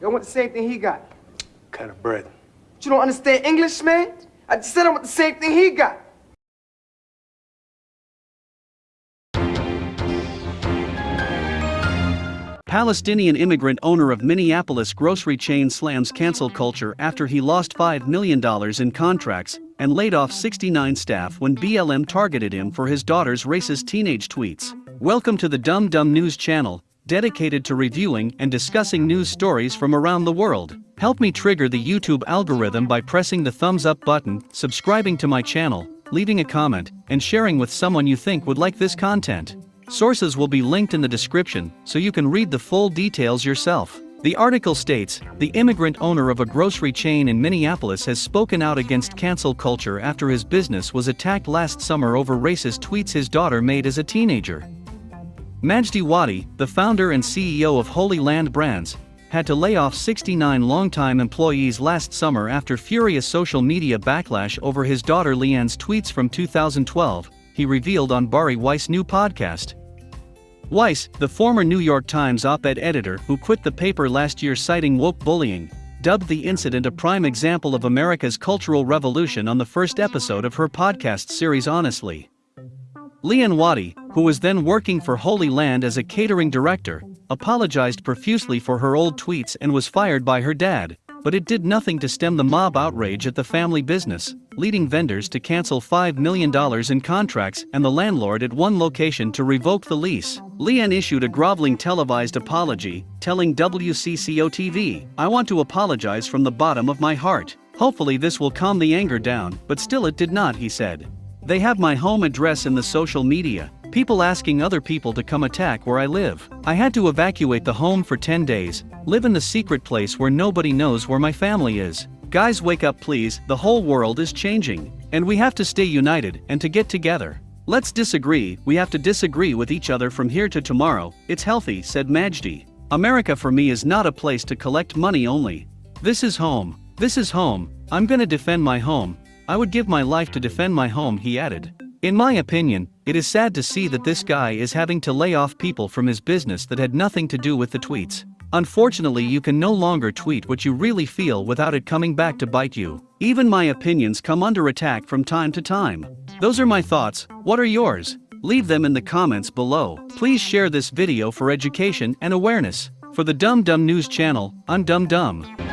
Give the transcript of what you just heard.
I want the same thing he got. Kind of bread. But you don't understand English, man? I just said I want the same thing he got. Palestinian immigrant owner of Minneapolis grocery chain slams cancel culture after he lost $5 million in contracts and laid off 69 staff when BLM targeted him for his daughter's racist teenage tweets. Welcome to the Dumb Dumb News channel, dedicated to reviewing and discussing news stories from around the world. Help me trigger the YouTube algorithm by pressing the thumbs up button, subscribing to my channel, leaving a comment, and sharing with someone you think would like this content. Sources will be linked in the description so you can read the full details yourself. The article states The immigrant owner of a grocery chain in Minneapolis has spoken out against cancel culture after his business was attacked last summer over racist tweets his daughter made as a teenager. Majdi Wadi, the founder and CEO of Holy Land Brands, had to lay off 69 longtime employees last summer after furious social media backlash over his daughter Lianne's tweets from 2012, he revealed on Bari Weiss' new podcast. Weiss, the former New York Times op-ed editor who quit the paper last year citing woke bullying, dubbed the incident a prime example of America's cultural revolution on the first episode of her podcast series Honestly. Lianne Wadi, who was then working for Holy Land as a catering director, apologized profusely for her old tweets and was fired by her dad, but it did nothing to stem the mob outrage at the family business, leading vendors to cancel $5 million in contracts and the landlord at one location to revoke the lease. Lianne issued a groveling televised apology, telling WCCO TV, I want to apologize from the bottom of my heart. Hopefully this will calm the anger down, but still it did not, he said. They have my home address in the social media, people asking other people to come attack where I live. I had to evacuate the home for 10 days, live in the secret place where nobody knows where my family is. Guys wake up please, the whole world is changing. And we have to stay united and to get together. Let's disagree, we have to disagree with each other from here to tomorrow, it's healthy, said Majdi. America for me is not a place to collect money only. This is home, this is home, I'm gonna defend my home, I would give my life to defend my home, he added. In my opinion, it is sad to see that this guy is having to lay off people from his business that had nothing to do with the tweets. Unfortunately, you can no longer tweet what you really feel without it coming back to bite you. Even my opinions come under attack from time to time. Those are my thoughts, what are yours? Leave them in the comments below. Please share this video for education and awareness. For the Dumb Dumb News channel, I'm Dumb Dumb.